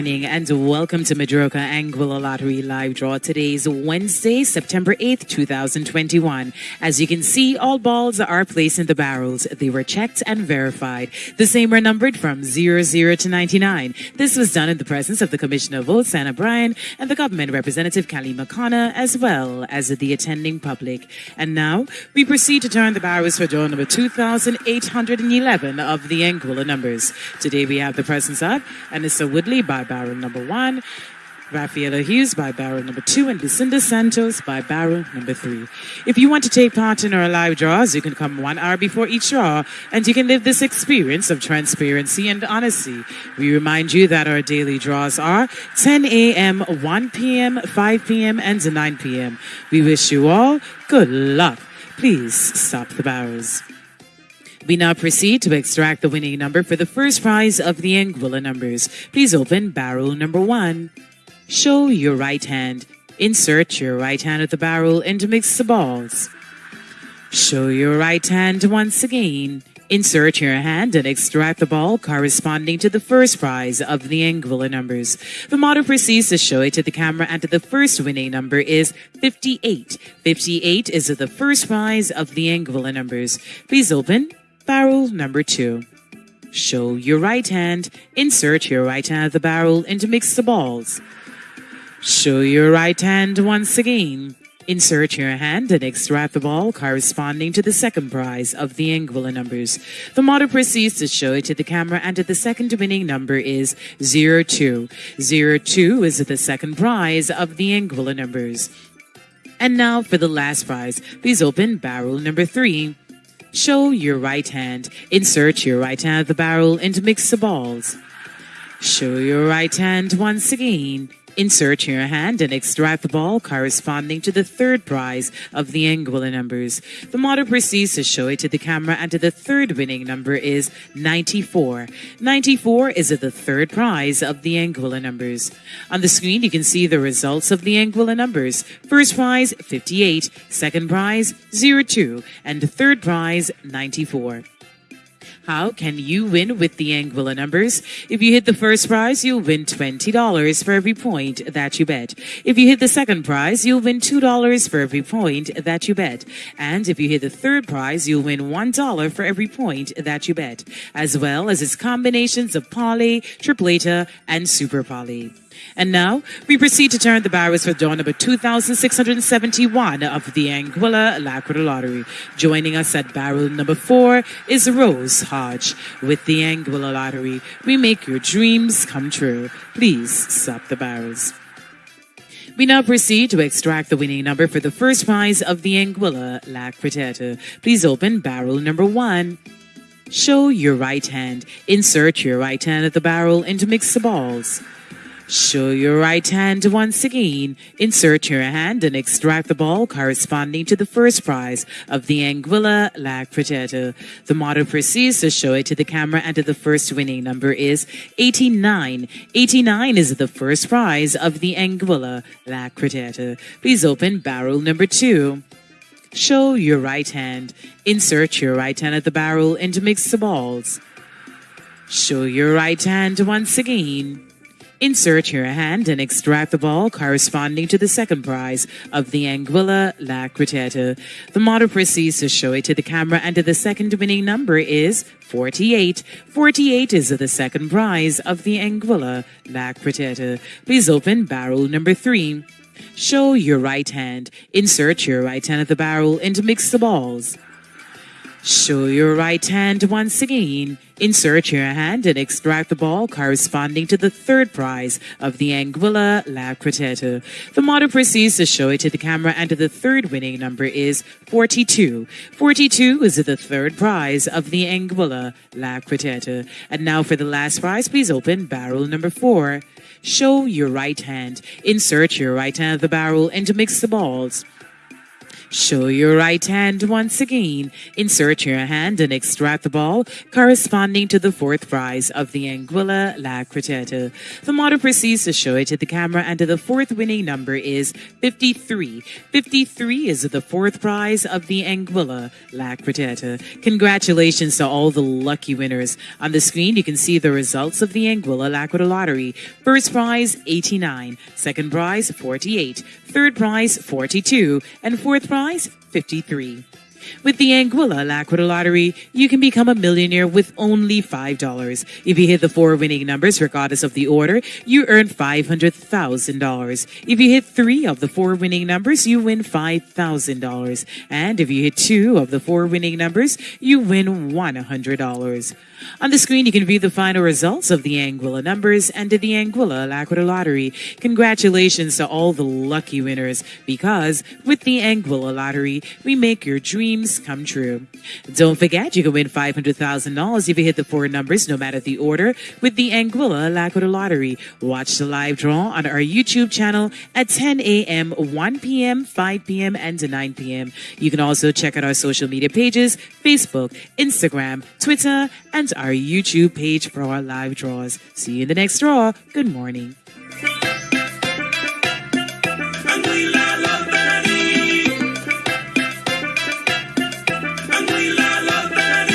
morning and welcome to Majorca Anguilla Lottery Live Draw. Today's Wednesday, September 8th, 2021. As you can see, all balls are placed in the barrels. They were checked and verified. The same were numbered from 00 to 99. This was done in the presence of the Commissioner of Votes, Anna Bryan, and the government representative, Kelly Makana, as well as the attending public. And now we proceed to turn the barrels for draw number 2811 of the Anguilla numbers. Today we have the presence of Anissa Woodley by barrel number one, Rafaela Hughes by Baron number two, and Lucinda Santos by Baron number three. If you want to take part in our live draws, you can come one hour before each draw, and you can live this experience of transparency and honesty. We remind you that our daily draws are 10 a.m., 1 p.m., 5 p.m., and 9 p.m. We wish you all good luck. Please stop the barrels. We now proceed to extract the winning number for the first prize of the Anguilla numbers. Please open barrel number one. Show your right hand. Insert your right hand at the barrel and mix the balls. Show your right hand once again. Insert your hand and extract the ball corresponding to the first prize of the Anguilla numbers. The model proceeds to show it to the camera and the first winning number is 58. 58 is the first prize of the Anguilla numbers. Please open barrel number two. Show your right hand. Insert your right hand at the barrel and mix the balls. Show your right hand once again. Insert your hand and extract the ball corresponding to the second prize of the Anguilla numbers. The model proceeds to show it to the camera and the second winning number is 02. 02 is the second prize of the Anguilla numbers. And now for the last prize. Please open barrel number three. Show your right hand. Insert your right hand at the barrel and mix the balls. Show your right hand once again. Insert your hand and extract the ball corresponding to the third prize of the Anguilla numbers. The model proceeds to show it to the camera and the third winning number is 94. 94 is the third prize of the Anguilla numbers. On the screen you can see the results of the Anguilla numbers. First prize 58, second prize 02, and third prize 94. How can you win with the Anguilla numbers? If you hit the first prize, you'll win $20 for every point that you bet. If you hit the second prize, you'll win $2 for every point that you bet. And if you hit the third prize, you'll win $1 for every point that you bet, as well as its combinations of Palé, Tripleta, and Super Palé. And now we proceed to turn the barrels for draw number 2671 of the Anguilla Alacrity Lottery. Joining us at barrel number four is Rose Hodge. With the Anguilla Lottery, we make your dreams come true. Please stop the barrels. We now proceed to extract the winning number for the first prize of the Anguilla La Cretata. Please open barrel number one. Show your right hand. Insert your right hand at the barrel and mix the balls. Show your right hand once again. Insert your hand and extract the ball corresponding to the first prize of the Anguilla La Cretata. The model proceeds to show it to the camera and the first winning number is 89. 89 is the first prize of the Anguilla La Cretata. Please open barrel number two. Show your right hand. Insert your right hand at the barrel and mix the balls. Show your right hand once again. Insert your hand and extract the ball corresponding to the second prize of the Anguilla La Cretata. The model proceeds to show it to the camera and the second winning number is 48. 48 is the second prize of the Anguilla La Cretata. Please open barrel number three. Show your right hand. Insert your right hand at the barrel and mix the balls. Show your right hand once again. Insert your hand and extract the ball corresponding to the third prize of the Anguilla La Cretata. The model proceeds to show it to the camera and the third winning number is 42. 42 is the third prize of the Anguilla La Cretata. And now for the last prize, please open barrel number four. Show your right hand. Insert your right hand at the barrel and mix the balls. Show your right hand once again. Insert your hand and extract the ball corresponding to the fourth prize of the Anguilla La. The model proceeds to show it to the camera and the fourth winning number is 53. 53 is the fourth prize of the Anguilla La. Congratulations to all the lucky winners. On the screen, you can see the results of the Anguilla La Lottery. First prize, 89. Second prize, 48. Third prize, 42. And fourth prize, 53. With the Anguilla Laquita Lottery, you can become a millionaire with only $5. If you hit the four winning numbers, regardless of the order, you earn $500,000. If you hit three of the four winning numbers, you win $5,000. And if you hit two of the four winning numbers, you win $100. On the screen, you can view the final results of the Anguilla numbers and the Anguilla Laquita Lottery. Congratulations to all the lucky winners because with the Anguilla Lottery, we make your dreams come true. Don't forget, you can win $500,000 if you hit the four numbers, no matter the order, with the Anguilla Laquita Lottery. Watch the live draw on our YouTube channel at 10 a.m., 1 p.m., 5 p.m., and 9 p.m. You can also check out our social media pages, Facebook, Instagram, Twitter, and our YouTube page for our live draws. See you in the next draw. Good morning.